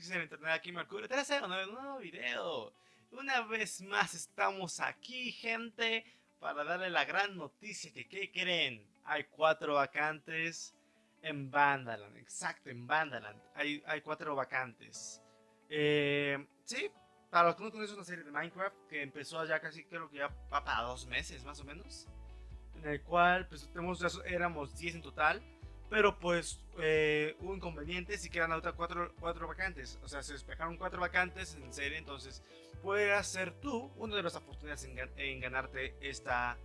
existe el internet aquí Mercurio 3 un nuevo video. Una vez más estamos aquí, gente, para darle la gran noticia que, ¿qué creen? Hay cuatro vacantes en Vandaland, exacto, en Vandaland. Hay, hay cuatro vacantes. Eh, sí, para los que no conocen, una serie de Minecraft que empezó ya casi, creo que ya va para dos meses más o menos. En el cual, pues, tenemos, éramos 10 en total. Pero pues eh, inconvenientes y quedan otras cuatro, cuatro vacantes. O sea, se despejaron cuatro vacantes en serie. Entonces, puedes ser tú uno de las oportunidades en, ganarte esta,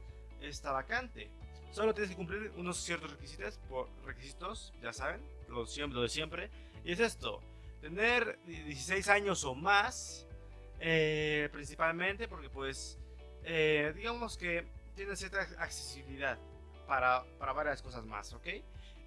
esta vacante. Solo tienes que cumplir unos ciertos requisitos, por, requisitos ya saben, lo, lo de siempre. Y es esto, tener 16 años o más, eh, principalmente porque pues, eh, digamos que tiene cierta accesibilidad para, para varias cosas más, ¿ok?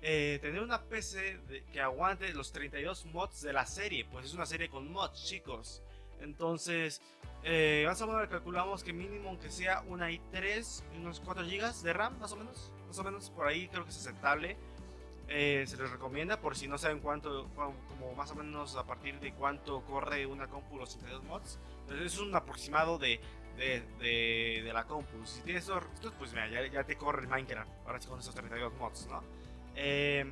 Eh, tener una PC que aguante los 32 mods de la serie, pues es una serie con mods, chicos. Entonces, eh, más o menos calculamos que mínimo aunque sea una i3 y unos 4 GB de RAM, más o menos. Más o menos por ahí creo que es aceptable. Eh, se les recomienda por si no saben cuánto, como más o menos a partir de cuánto corre una compu los 32 mods. Es un aproximado de, de, la compu. Si tienes estos, pues mira, ya, ya, te corre el Minecraft. Ahora sí con esos 32 mods, ¿no? Eh,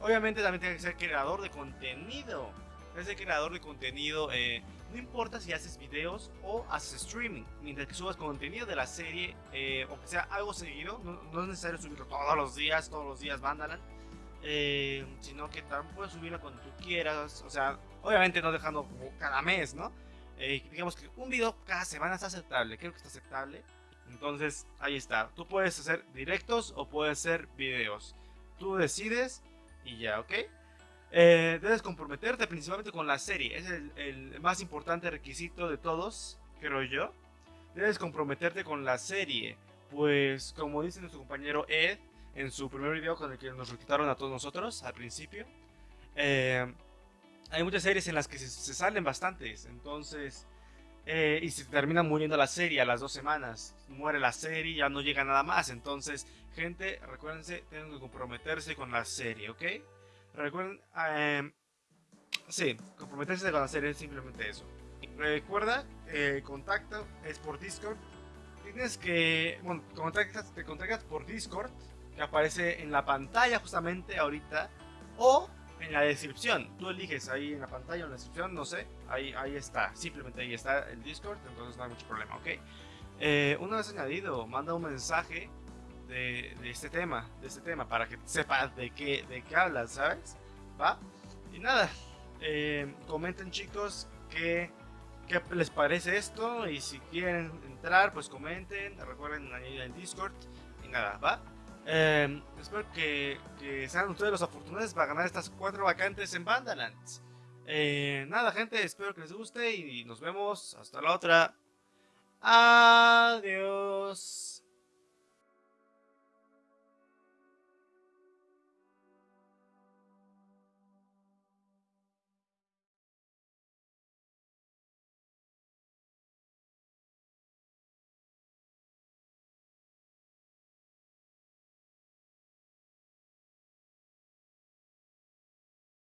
obviamente también tiene que ser creador de contenido. Ese creador de contenido, eh, no importa si haces videos o haces streaming, mientras que subas contenido de la serie, eh, o que sea algo seguido, no, es necesario subirlo todos los días, todos los días Vandaland, sino que también puedes subirlo cuando tú quieras, o sea, obviamente no dejando cada mes, ¿no? Digamos que un video cada semana está aceptable, creo que está aceptable, entonces ahí está, tú puedes hacer directos o puedes hacer videos. Tú decides y ya, ¿ok? Eh, debes comprometerte principalmente con la serie. Es el, más importante requisito de todos, creo yo. Debes comprometerte con la serie. Pues, como dice nuestro compañero Ed en su primer video con el que nos reclutaron a todos nosotros al principio, eh, hay muchas series en las que se, salen bastantes. Entonces, eh, y se termina muriendo la serie a las dos semanas. Muere la serie, ya no llega nada más. Entonces, gente, recuérdense, tienen que comprometerse con la serie, ¿ok? Recuerden, eh, sí, comprometerse con la serie es simplemente eso. Recuerda, el contacto es por Discord. Tienes que, bueno, contactas, te contactas por Discord, que aparece en la pantalla justamente ahorita, o en la descripción. Tú eliges ahí en la pantalla o en la descripción, no sé. Ahí, ahí está, simplemente ahí está el Discord, entonces no hay mucho problema, ¿ok? Eh, una vez añadido, manda un mensaje de, este tema, de este tema, para que sepas de qué, de qué hablas, ¿sabes? ¿Va? Y nada, eh, comenten chicos qué, qué les parece esto y si quieren entrar, pues comenten, recuerden añadir el Discord y nada, ¿va? Eh, espero que, sean ustedes los afortunados para ganar estas cuatro vacantes en Bandalands. Eh, nada, gente, espero que les guste y nos vemos hasta la otra. Adiós.